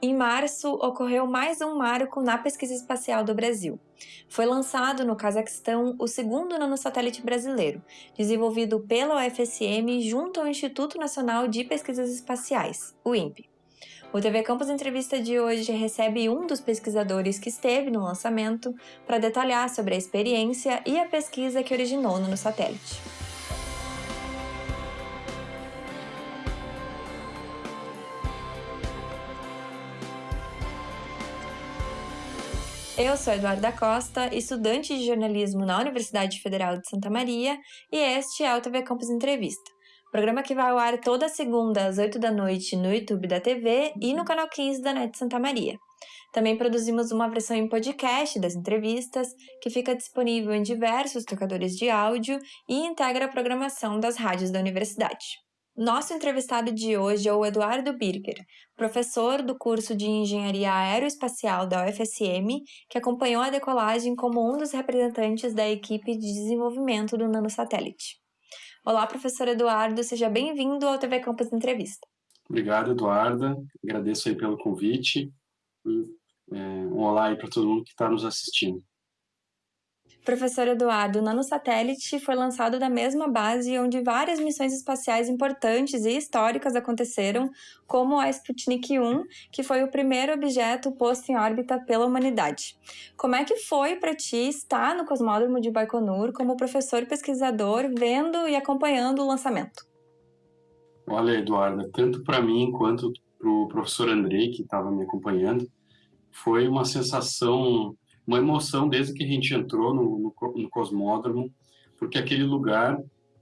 Em março, ocorreu mais um marco na pesquisa espacial do Brasil. Foi lançado no Cazaquistão o segundo nanosatélite brasileiro, desenvolvido pela UFSM junto ao Instituto Nacional de Pesquisas Espaciais, o INPE. O TV Campus Entrevista de hoje recebe um dos pesquisadores que esteve no lançamento para detalhar sobre a experiência e a pesquisa que originou no satélite. Eu sou Eduarda Costa, estudante de jornalismo na Universidade Federal de Santa Maria, e este é o TV Campus Entrevista, programa que vai ao ar toda segunda às 8 da noite no YouTube da TV e no canal 15 da NET Santa Maria. Também produzimos uma versão em podcast das entrevistas, que fica disponível em diversos tocadores de áudio e integra a programação das rádios da universidade. Nosso entrevistado de hoje é o Eduardo Birger, professor do curso de Engenharia Aeroespacial da UFSM, que acompanhou a decolagem como um dos representantes da equipe de desenvolvimento do nanosatélite. Olá, professor Eduardo, seja bem-vindo ao TV Campus Entrevista. Obrigado, Eduarda. Agradeço aí pelo convite. É, um olá aí para todo mundo que está nos assistindo. Professor Eduardo, o nanosatélite foi lançado da mesma base onde várias missões espaciais importantes e históricas aconteceram, como a Sputnik 1, que foi o primeiro objeto posto em órbita pela humanidade. Como é que foi para ti estar no Cosmódromo de Baikonur como professor pesquisador, vendo e acompanhando o lançamento? Olha, Eduarda, tanto para mim quanto para o professor Andrei, que estava me acompanhando, foi uma sensação uma emoção desde que a gente entrou no, no, no Cosmódromo, porque aquele lugar,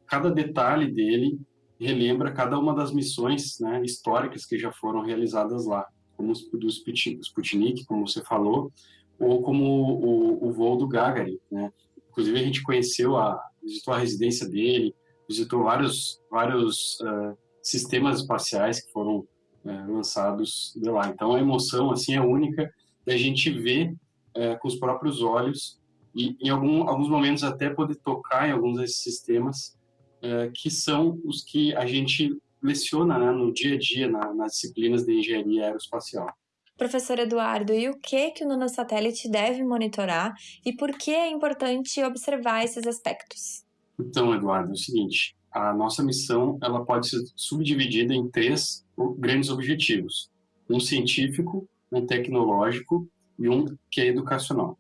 cada detalhe dele relembra cada uma das missões né, históricas que já foram realizadas lá, como o do Sputnik, como você falou, ou como o, o voo do Gagarin. Né? Inclusive a gente conheceu, a, visitou a residência dele, visitou vários, vários uh, sistemas espaciais que foram uh, lançados de lá. Então a emoção assim é única da gente ver é, com os próprios olhos e em algum, alguns momentos até poder tocar em alguns desses sistemas é, que são os que a gente leciona né, no dia a dia na, nas disciplinas de engenharia aeroespacial. Professor Eduardo, e o que que o nanosatélite deve monitorar e por que é importante observar esses aspectos? Então, Eduardo, é o seguinte, a nossa missão ela pode ser subdividida em três grandes objetivos: um científico, um tecnológico e um que é educacional.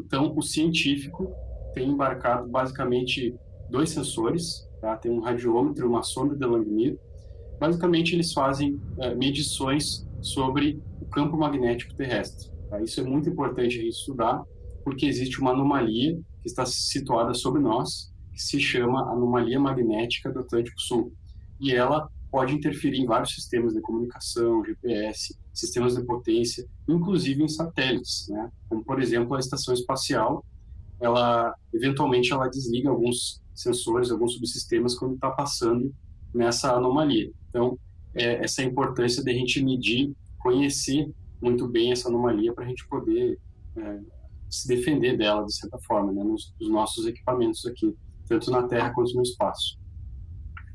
Então, o científico tem embarcado basicamente dois sensores, tá? tem um radiômetro e uma sonda de Langmuir. Basicamente, eles fazem é, medições sobre o campo magnético terrestre. Tá? Isso é muito importante a gente estudar, porque existe uma anomalia que está situada sobre nós, que se chama anomalia magnética do Atlântico Sul. E ela pode interferir em vários sistemas de comunicação, GPS, sistemas de potência, inclusive em satélites, né? Como por exemplo a estação espacial, ela eventualmente ela desliga alguns sensores, alguns subsistemas quando está passando nessa anomalia. Então é, essa é a importância de a gente medir, conhecer muito bem essa anomalia para a gente poder é, se defender dela de certa forma, né? Nos, nos nossos equipamentos aqui, tanto na Terra quanto no espaço.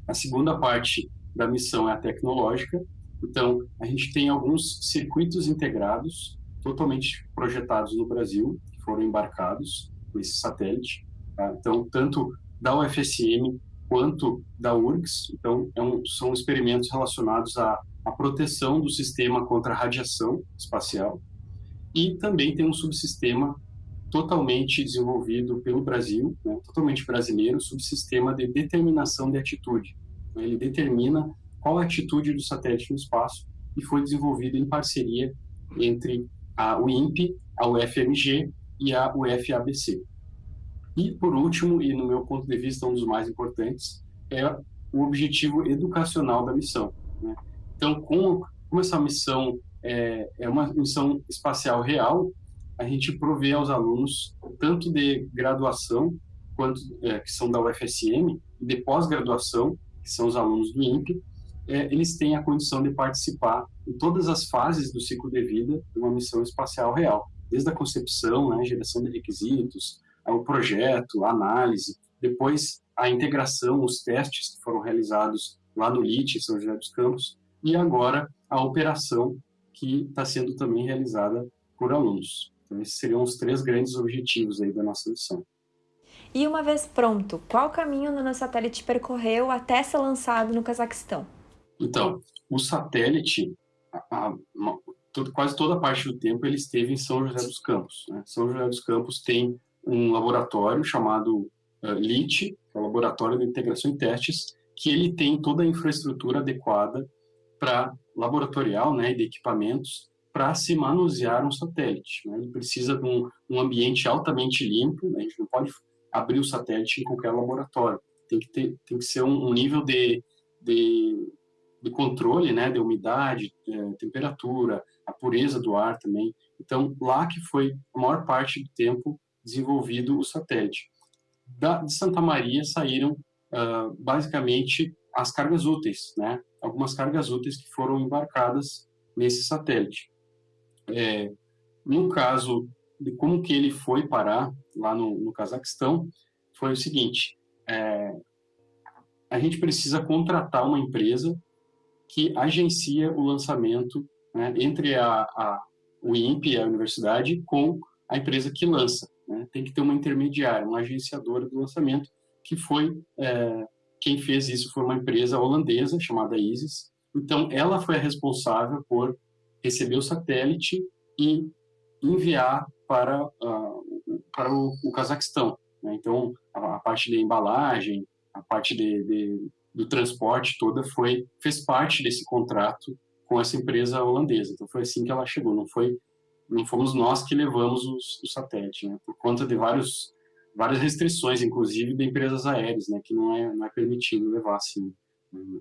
A segunda parte da missão é a tecnológica. Então, a gente tem alguns circuitos integrados, totalmente projetados no Brasil, que foram embarcados nesse satélite. Tá? Então, tanto da UFSM quanto da URGS. Então, é um, são experimentos relacionados à, à proteção do sistema contra radiação espacial. E também tem um subsistema totalmente desenvolvido pelo Brasil, né, totalmente brasileiro, subsistema de determinação de atitude. Ele determina qual a atitude do satélite no espaço e foi desenvolvido em parceria entre a, INPE, a UFMG e a UFABC. E, por último, e no meu ponto de vista um dos mais importantes, é o objetivo educacional da missão. Né? Então, como, como essa missão é, é uma missão espacial real, a gente provê aos alunos, tanto de graduação, quanto é, que são da UFSM, e de pós-graduação, que são os alunos do INPE, é, eles têm a condição de participar em todas as fases do ciclo de vida de uma missão espacial real, desde a concepção, né, geração de requisitos, o projeto, a análise, depois a integração, os testes que foram realizados lá no LIT, São José dos Campos, e agora a operação, que está sendo também realizada por alunos. Então, esses seriam os três grandes objetivos aí da nossa missão. E uma vez pronto, qual caminho o nanosatélite percorreu até ser lançado no Cazaquistão? Então, o satélite, a, a, quase toda a parte do tempo ele esteve em São José dos Campos. Né? São José dos Campos tem um laboratório chamado uh, LIT, que é o Laboratório de Integração e Testes, que ele tem toda a infraestrutura adequada para laboratorial, né, de equipamentos para se manusear um satélite. Né? Ele precisa de um, um ambiente altamente limpo, né? a gente não pode abrir o satélite em qualquer laboratório. Tem que, ter, tem que ser um, um nível de, de, de, controle, né, de umidade, de temperatura, a pureza do ar também. Então, lá que foi a maior parte do tempo desenvolvido o satélite. Da, de Santa Maria saíram uh, basicamente as cargas úteis, né? Algumas cargas úteis que foram embarcadas nesse satélite. É, no caso de como que ele foi parar lá no, no Cazaquistão, foi o seguinte: é, a gente precisa contratar uma empresa que agencia o lançamento né, entre a, a, o INPE, a universidade, com a empresa que lança. Né? Tem que ter uma intermediária, uma agenciadora do lançamento, que foi é, quem fez isso foi uma empresa holandesa chamada ISIS. Então, ela foi a responsável por receber o satélite e enviar para, uh, para o, o Cazaquistão. Né? Então, a, a, parte de embalagem, a parte de, de, do transporte toda foi fez parte desse contrato com essa empresa holandesa. Então, foi assim que ela chegou. Não foi não fomos nós que levamos os, o satélite, né? por conta de vários várias restrições, inclusive de empresas aéreas, né? Que não é não é permitido levar assim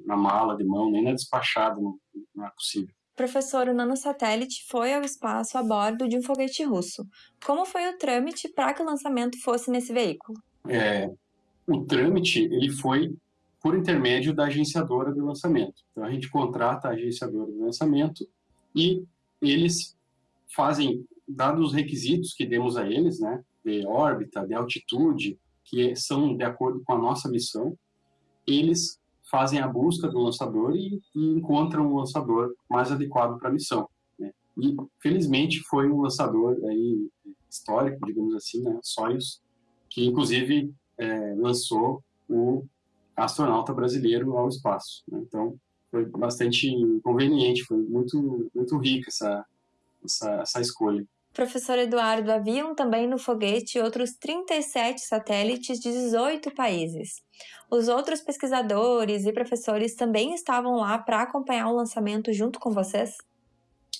na mala de mão nem na despachada, não, não é possível professor, o nanosatélite foi ao espaço a bordo de um foguete russo. Como foi o trâmite para que o lançamento fosse nesse veículo? É, o trâmite ele foi por intermédio da agenciadora do lançamento. Então a gente contrata a agenciadora do lançamento e eles fazem, dados os requisitos que demos a eles, né, de órbita, de altitude, que são de acordo com a nossa missão, eles fazem a busca do lançador e, e encontram o lançador mais adequado para a missão. Né? E, felizmente, foi um lançador aí, histórico, digamos assim, né? Soyuz, que, inclusive, é, lançou o astronauta brasileiro ao espaço. Né? Então, foi bastante conveniente, foi muito, muito rica essa, essa, essa escolha. Professor Eduardo, haviam também no foguete outros 37 satélites de 18 países. Os outros pesquisadores e professores também estavam lá para acompanhar o lançamento junto com vocês?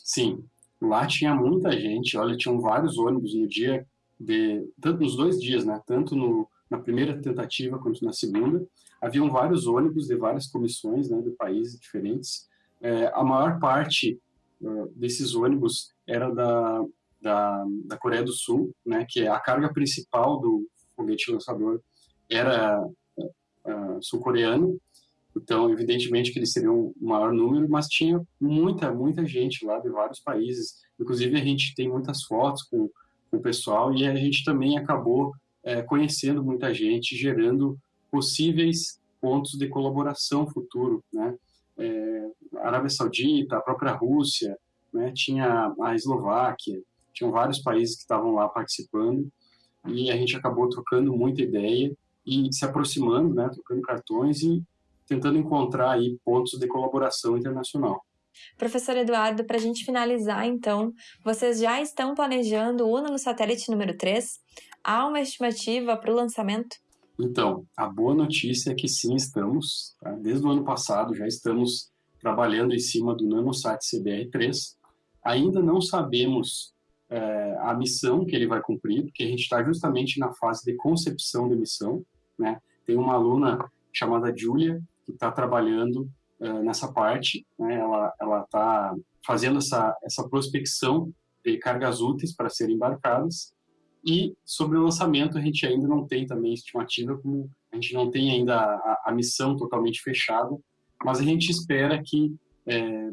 Sim, lá tinha muita gente. Olha, tinham vários ônibus no dia, de, tanto nos dois dias, né? Tanto no, na primeira tentativa quanto na segunda. Haviam vários ônibus de várias comissões, né, de países diferentes. É, a maior parte uh, desses ônibus era da, da, da Coreia do Sul, né, que é a carga principal do foguete lançador era uh, sul-coreano, então evidentemente que eles seriam um maior número, mas tinha muita, muita gente lá de vários países, inclusive a gente tem muitas fotos com, com o pessoal e a gente também acabou é, conhecendo muita gente, gerando possíveis pontos de colaboração futuro, né? É, a Arábia Saudita, a própria Rússia, né? tinha a Eslováquia, tinham vários países que estavam lá participando e a gente acabou trocando muita ideia e se aproximando, né, trocando cartões e tentando encontrar aí pontos de colaboração internacional. Professor Eduardo, para a gente finalizar, então, vocês já estão planejando o no satélite número 3? Há uma estimativa para o lançamento? Então, a boa notícia é que sim, estamos. Tá? Desde o ano passado já estamos trabalhando em cima do NanoSat CBR3. Ainda não sabemos é, a missão que ele vai cumprir, porque a gente está justamente na fase de concepção da missão. Né? Tem uma aluna chamada Julia que está trabalhando é, nessa parte. Né? Ela ela está fazendo essa essa prospecção de cargas úteis para serem embarcadas. E sobre o lançamento a gente ainda não tem também estimativa, como a gente não tem ainda a, a missão totalmente fechada, mas a gente espera que é,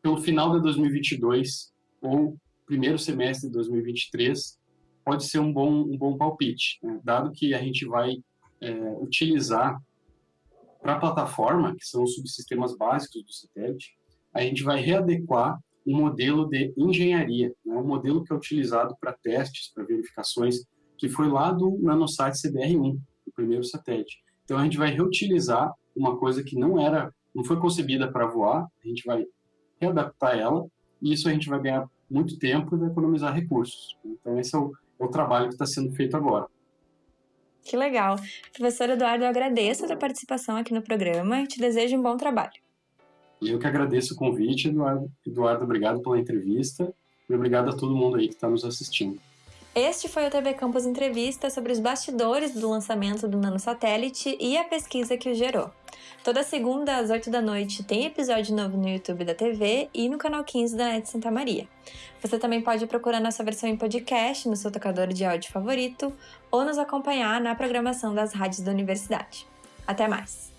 pelo final de 2022 ou primeiro semestre de 2023 pode ser um bom, um bom palpite, né? dado que a gente vai é, utilizar para a plataforma, que são os subsistemas básicos do satélite, a gente vai readequar um modelo de engenharia, né? um modelo que é utilizado para testes, para verificações, que foi lá do Nanosat CBR-1, o primeiro satélite. Então a gente vai reutilizar uma coisa que não era, não foi concebida para voar, a gente vai readaptar ela e isso a gente vai ganhar muito tempo e vai economizar recursos. Então esse é o, é o trabalho que está sendo feito agora. Que legal. Professor Eduardo, eu agradeço a sua participação aqui no programa e te desejo um bom trabalho. Eu que agradeço o convite, Eduardo. Eduardo, obrigado pela entrevista e obrigado a todo mundo aí que está nos assistindo. Este foi o TV Campus Entrevista sobre os bastidores do lançamento do nanosatélite e a pesquisa que o gerou. Toda segunda às 8 da noite tem episódio novo no YouTube da TV e no canal 15 da NET Santa Maria. Você também pode procurar nossa versão em podcast no seu tocador de áudio favorito ou nos acompanhar na programação das rádios da universidade. Até mais!